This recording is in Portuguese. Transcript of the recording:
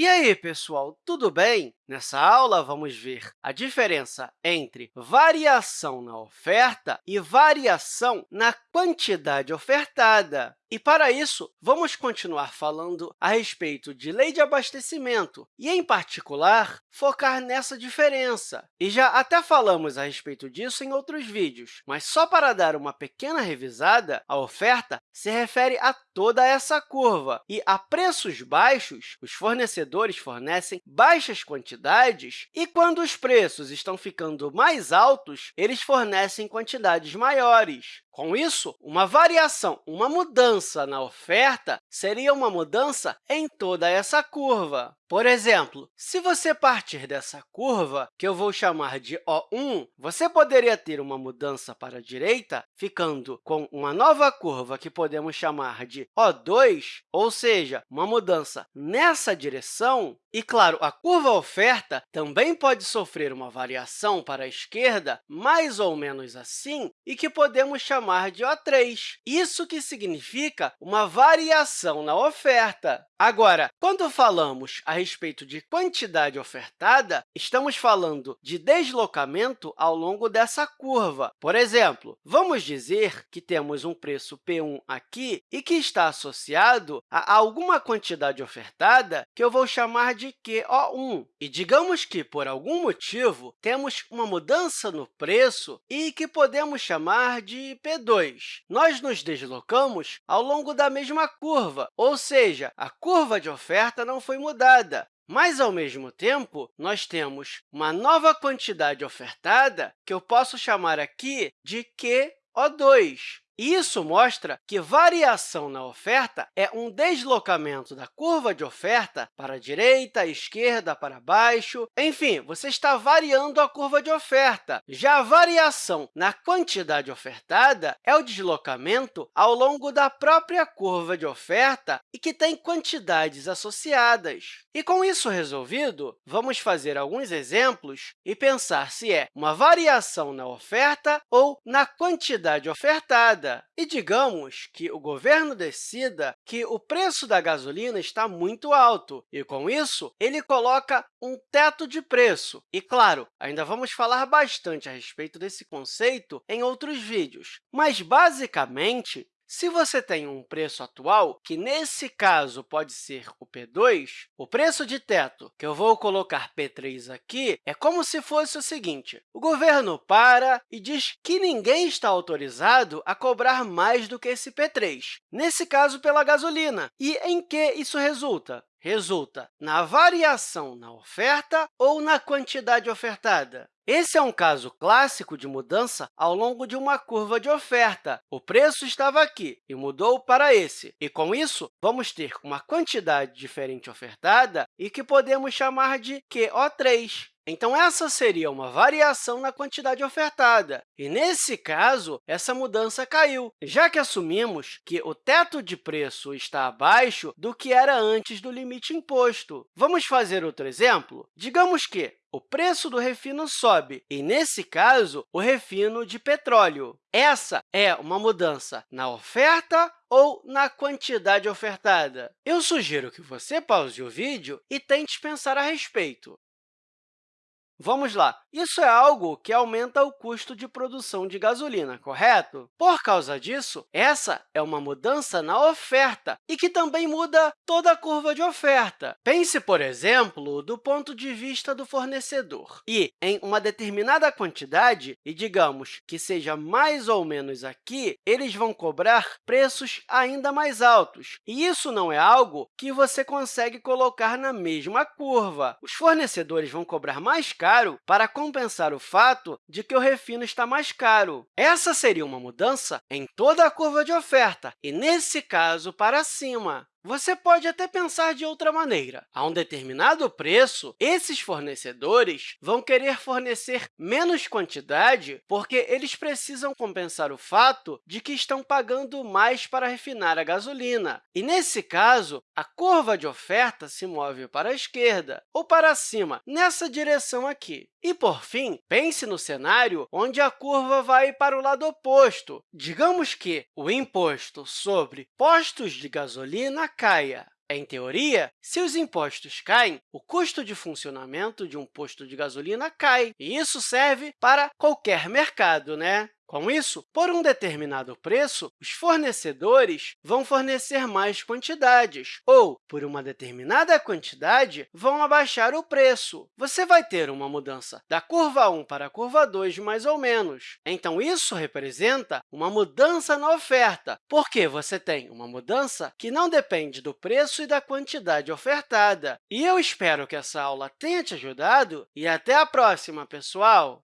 E aí, pessoal, tudo bem? Nessa aula, vamos ver a diferença entre variação na oferta e variação na quantidade ofertada. E, para isso, vamos continuar falando a respeito de lei de abastecimento e, em particular, focar nessa diferença. E já até falamos a respeito disso em outros vídeos, mas só para dar uma pequena revisada, a oferta se refere a toda essa curva, e a preços baixos, os fornecedores fornecem baixas quantidades, e quando os preços estão ficando mais altos, eles fornecem quantidades maiores. Com isso, uma variação, uma mudança na oferta seria uma mudança em toda essa curva. Por exemplo, se você partir dessa curva, que eu vou chamar de O1, você poderia ter uma mudança para a direita, ficando com uma nova curva que podemos chamar de O2, ou seja, uma mudança nessa direção. E, claro, a curva oferta também pode sofrer uma variação para a esquerda, mais ou menos assim, e que podemos chamar de O3. Isso que significa uma variação na oferta. Agora, quando falamos a respeito de quantidade ofertada, estamos falando de deslocamento ao longo dessa curva. Por exemplo, vamos dizer que temos um preço P1 aqui e que está associado a alguma quantidade ofertada que eu vou chamar de QO1. E digamos que, por algum motivo, temos uma mudança no preço e que podemos chamar de P2. Nós nos deslocamos ao longo da mesma curva, ou seja, a curva de oferta não foi mudada, mas, ao mesmo tempo, nós temos uma nova quantidade ofertada, que eu posso chamar aqui de QO2. Isso mostra que variação na oferta é um deslocamento da curva de oferta para a direita, esquerda, para baixo. Enfim, você está variando a curva de oferta. Já a variação na quantidade ofertada é o deslocamento ao longo da própria curva de oferta e que tem quantidades associadas. E, com isso resolvido, vamos fazer alguns exemplos e pensar se é uma variação na oferta ou na quantidade ofertada. E digamos que o governo decida que o preço da gasolina está muito alto, e, com isso, ele coloca um teto de preço. E, claro, ainda vamos falar bastante a respeito desse conceito em outros vídeos, mas, basicamente, se você tem um preço atual, que nesse caso pode ser o P2, o preço de teto, que eu vou colocar P3 aqui, é como se fosse o seguinte. O governo para e diz que ninguém está autorizado a cobrar mais do que esse P3, nesse caso, pela gasolina. E em que isso resulta? Resulta na variação na oferta ou na quantidade ofertada? Esse é um caso clássico de mudança ao longo de uma curva de oferta. O preço estava aqui e mudou para esse. E, com isso, vamos ter uma quantidade diferente ofertada e que podemos chamar de QO3. Então, essa seria uma variação na quantidade ofertada. E, nesse caso, essa mudança caiu, já que assumimos que o teto de preço está abaixo do que era antes do limite imposto. Vamos fazer outro exemplo? Digamos que o preço do refino sobe, e, nesse caso, o refino de petróleo. Essa é uma mudança na oferta ou na quantidade ofertada? Eu sugiro que você pause o vídeo e tente pensar a respeito. Vamos lá. Isso é algo que aumenta o custo de produção de gasolina, correto? Por causa disso, essa é uma mudança na oferta e que também muda toda a curva de oferta. Pense, por exemplo, do ponto de vista do fornecedor. E, em uma determinada quantidade, e digamos que seja mais ou menos aqui, eles vão cobrar preços ainda mais altos. E isso não é algo que você consegue colocar na mesma curva. Os fornecedores vão cobrar mais caro caro para compensar o fato de que o refino está mais caro. Essa seria uma mudança em toda a curva de oferta, e, nesse caso, para cima. Você pode até pensar de outra maneira. A um determinado preço, esses fornecedores vão querer fornecer menos quantidade porque eles precisam compensar o fato de que estão pagando mais para refinar a gasolina. E, nesse caso, a curva de oferta se move para a esquerda ou para cima, nessa direção aqui. E, por fim, pense no cenário onde a curva vai para o lado oposto. Digamos que o imposto sobre postos de gasolina caia. Em teoria, se os impostos caem, o custo de funcionamento de um posto de gasolina cai, e isso serve para qualquer mercado, né? Com isso, por um determinado preço, os fornecedores vão fornecer mais quantidades, ou, por uma determinada quantidade, vão abaixar o preço. Você vai ter uma mudança da curva 1 para a curva 2, mais ou menos. Então, isso representa uma mudança na oferta, porque você tem uma mudança que não depende do preço e da quantidade ofertada. E eu espero que essa aula tenha te ajudado e até a próxima, pessoal!